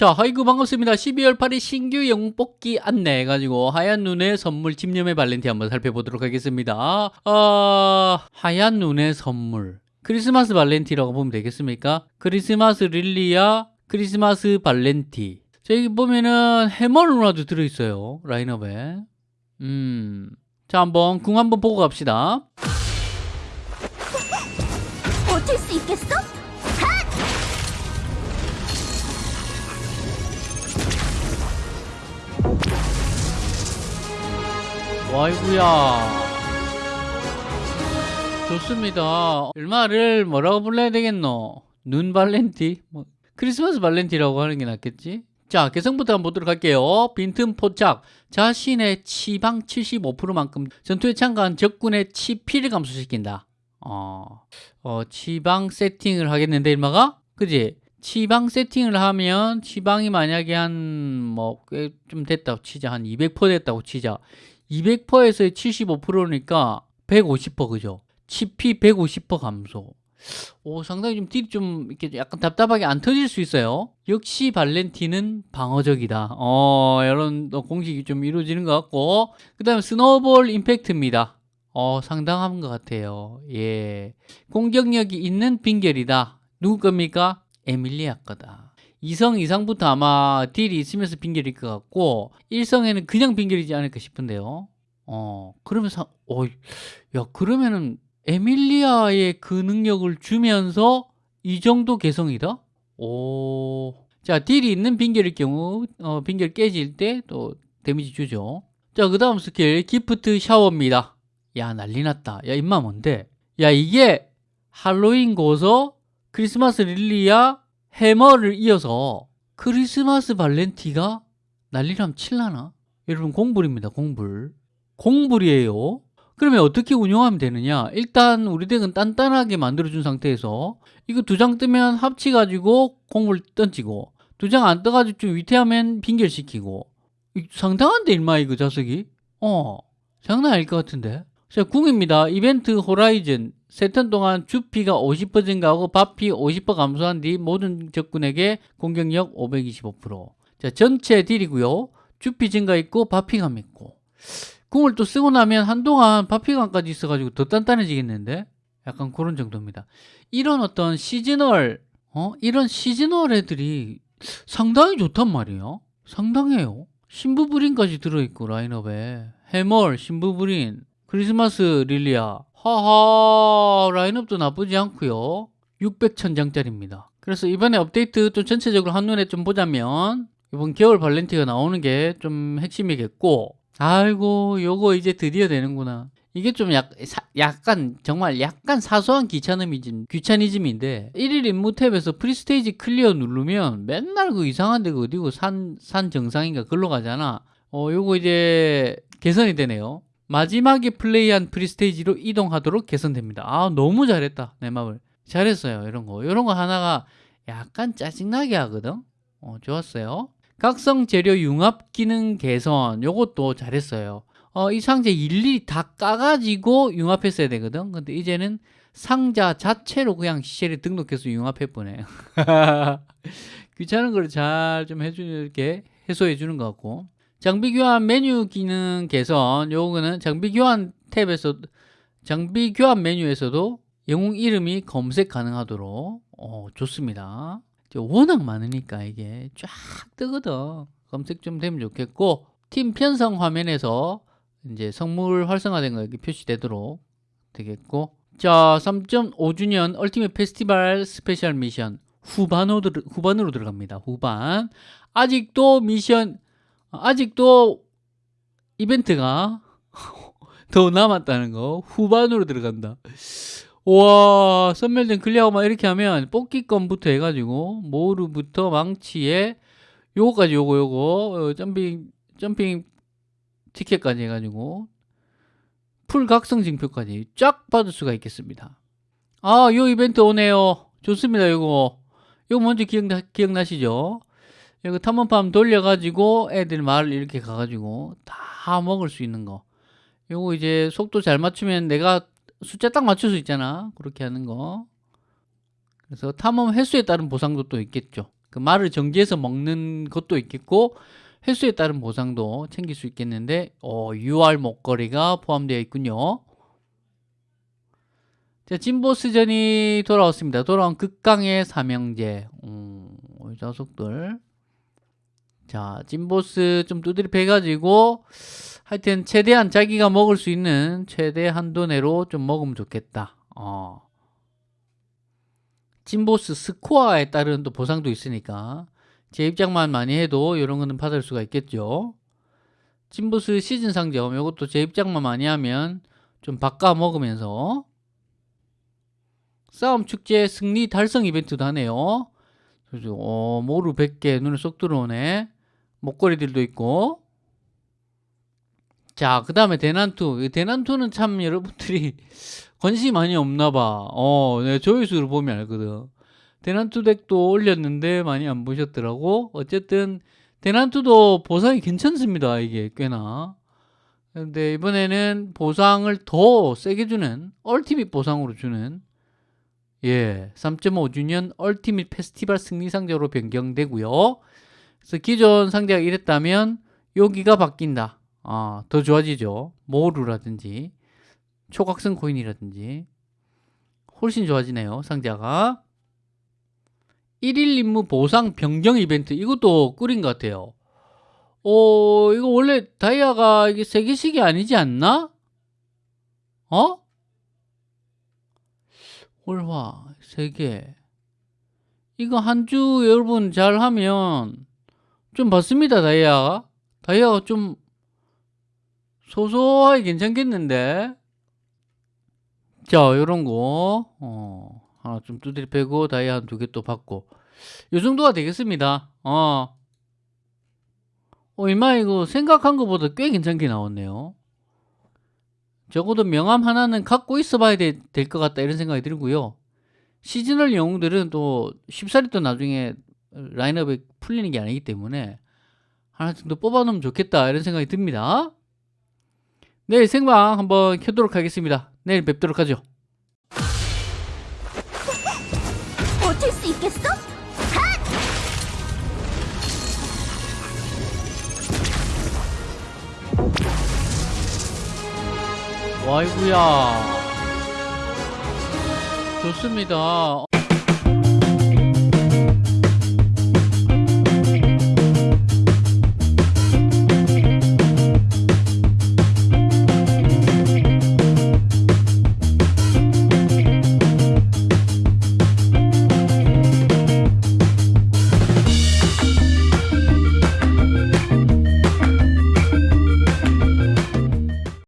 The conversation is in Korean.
자, 하이구 반갑습니다. 12월 8일 신규 영웅 뽑기 안내 해가지고 하얀 눈의 선물 집념의 발렌티 한번 살펴보도록 하겠습니다. 어, 하얀 눈의 선물. 크리스마스 발렌티라고 보면 되겠습니까? 크리스마스 릴리아, 크리스마스 발렌티. 자, 여기 보면은 해머 누나도 들어있어요. 라인업에. 음. 자, 한번 궁 한번 보고 갑시다. 와이구야. 좋습니다. 얼마를 뭐라고 불러야 되겠노? 눈 발렌티? 뭐, 크리스마스 발렌티라고 하는 게 낫겠지? 자 개성부터 한번 보도록 할게요. 빈틈 포착. 자신의 치방 75%만큼 전투에 참가한 적군의 치피를 감소시킨다. 어, 어 치방 세팅을 하겠는데 일마가? 그지 치방 세팅을 하면 치방이 만약에 한 뭐 꽤 좀 됐다고 치자 한 200% 됐다고 치자 200%에서 75%니까 150% 그죠? 치피 150% 감소. 오, 상당히 좀 딜이 좀 이렇게 약간 답답하게 안 터질 수 있어요. 역시 발렌티는 방어적이다. 어, 이런 공식이 좀 이루어지는 것 같고. 그 다음에 스노볼 임팩트입니다. 어, 상당한 것 같아요. 예. 공격력이 있는 빙결이다. 누구 겁니까? 에밀리아 거다. 2성 이상부터 아마 deal이 있으면서 빙결일 것 같고 1성에는 그냥 빙결이지 않을까 싶은데요 어 그러면서 어, 야 그러면은 에밀리아의 그 능력을 주면서 이 정도 개성이다? 오. 자, deal이 있는 빙결일 경우 어, 빙결 깨질 때 또 damage 주죠. 자, 그 다음 skill gift shower입니다. 야, 난리 났다. 야, 임마 뭔데? 야, 이게 할로윈 고서 크리스마스 릴리아 해머를 이어서 크리스마스 발렌티가 난리람 칠라나? 여러분 공불입니다 공불. 공불이에요. 그러면 어떻게 운영하면 되느냐? 일단 우리 덱은 단단하게 만들어준 상태에서 이거 두 장 뜨면 합치가지고 공불 던지고 두 장 안 떠가지고 좀 위태하면 빙결시키고. 상당한데 일마 이거 자석이? 어 장난 아닐 것 같은데. 자 궁입니다. 이벤트 호라이즌 세턴 동안 주피가 50% 증가하고 바피 50% 감소한 뒤 모든 적군에게 공격력 525%. 자, 전체 딜이고요. 주피 증가 있고 바피감 있고. 궁을 또 쓰고 나면 한동안 바피감까지 있어가지고 더 단단해지겠는데? 약간 그런 정도입니다. 이런 어떤 시즈널, 어? 이런 시즈널 애들이 상당히 좋단 말이에요. 상당해요. 신부브린까지 들어있고 라인업에 해멀, 신부브린, 크리스마스 릴리아 하하 라인업도 나쁘지 않고요. 600천장짜리입니다. 그래서 이번에 업데이트 또 전체적으로 한눈에 좀 보자면 이번 겨울 발렌티가 나오는 게 좀 핵심이겠고 아이고 요거 이제 드디어 되는구나. 이게 좀 약, 사, 약간 정말 약간 사소한 귀차니즘, 귀차니즘인데 1일 임무 탭에서 free stage clear 누르면 맨날 그 이상한 데가 어디고 산, 산 정상인가 글로 가잖아. 어 요거 이제 개선이 되네요 마지막에 플레이한 프리스테이지로 이동하도록 개선됩니다. 아 너무 잘했다. 내 맘을. 잘했어요. 이런 거. 이런 거 하나가 약간 짜증나게 하거든? 어, 좋았어요. 각성 재료 융합 기능 개선. 요것도 잘했어요. 어, 이 상자 일일이 다 까가지고 융합했어야 되거든? 근데 이제는 상자 자체로 그냥 시체를 등록해서 융합해 보네. 귀찮은 걸 잘 좀 해주는 이렇게 해소해 주는 것 같고 장비 교환 메뉴 기능 개선 요거는 장비 교환 탭에서 장비 교환 메뉴에서도 영웅 이름이 검색 가능하도록 어, 좋습니다. 워낙 많으니까 이게 쫙 뜨거든. 검색 좀 되면 좋겠고 팀 편성 화면에서 이제 성물 활성화된 거 이렇게 표시되도록 되겠고 자 3.5주년 ultimate 페스티벌 special 미션 후반으로, 후반으로 들어갑니다. 후반. 아직도 미션 아직도 이벤트가 더 남았다는 거 후반으로 들어간다. 와 섬멸전 clear만 이렇게 하면 뽑기권부터 해가지고 모루부터 망치에 요거까지 요거 요거 어, jumping jumping 티켓까지 해가지고 풀 각성 징표까지 쫙 받을 수가 있겠습니다. 아요 이벤트 오네요. 좋습니다 요거. 요거 먼저 기억나, 기억나시죠 이거 탐험팜 돌려가지고 애들 마을 이렇게 가가지고 다 먹을 수 있는 거 요거 이제 속도 잘 맞추면 내가 숫자 딱 맞출 수 있잖아 그렇게 하는 거 그래서 탐험 횟수에 따른 보상도 또 있겠죠 그 말을 정지해서 먹는 것도 있겠고 횟수에 따른 보상도 챙길 수 있겠는데 어, UR 목걸이가 포함되어 있군요. 자, 진보스전이 돌아왔습니다. 돌아온 극강의 삼형제. 음, 이 자석들. 자, 찐보스 좀 두드려 패가지고 하여튼 최대한 자기가 먹을 수 있는 최대 한도 내로 좀 먹으면 좋겠다. 어. 찐보스 스코어에 따른 또 보상도 있으니까 제 입장만 많이 해도 이런 거는 받을 수가 있겠죠. 찐보스 시즌 상점 이것도 제 입장만 많이 하면 좀 바꿔 먹으면서 싸움 축제 승리 달성 이벤트도 하네요. 어, 모루 100개 눈에 쏙 들어오네. 목걸이들도 있고. 자, 그 다음에 대난투. 이 대난투는 참 여러분들이 관심이 많이 없나 봐. 어, 내 조회수를 보면 알거든. 대난투 덱도 올렸는데 많이 안 보셨더라고. 어쨌든 대난투도 보상이 괜찮습니다. 이게 꽤나. 근데 이번에는 보상을 더 세게 주는 얼티밋 보상으로 주는 예, 3.5주년 얼티밋 페스티벌 승리 상자로 변경되고요. 그래서 기존 상자가 이랬다면 여기가 바뀐다. 아, 더 좋아지죠. 모루라든지 초각성 코인이라든지 훨씬 좋아지네요. 상자가 1일 임무 보상 변경 이벤트 이것도 꿀인 것 같아요. 어, 이거 원래 다이아가 이게 세 개씩이 아니지 않나? 어? 월화 세 개. 이거 한 주 여러분 잘 하면 좀 받습니다, 다이아가. 다이아가 좀 소소하게 괜찮겠는데? 자, 요런 거, 어, 하나 좀 두드려 패고, 다이아 한 두 개 또 받고. 요 정도가 되겠습니다. 어. 어, 이마 이거 생각한 것보다 꽤 괜찮게 나왔네요. 적어도 명함 하나는 갖고 있어 봐야 될 것 같다 이런 생각이 들고요. 시즈널 영웅들은 또 쉽사리 또 나중에 라인업에 풀리는 게 아니기 때문에 하나 정도 뽑아 놓으면 좋겠다 이런 생각이 듭니다. 내일 생방 한번 켜도록 하겠습니다. 내일 뵙도록 하죠. 버틸 수 있겠어? 와이구야. 좋습니다.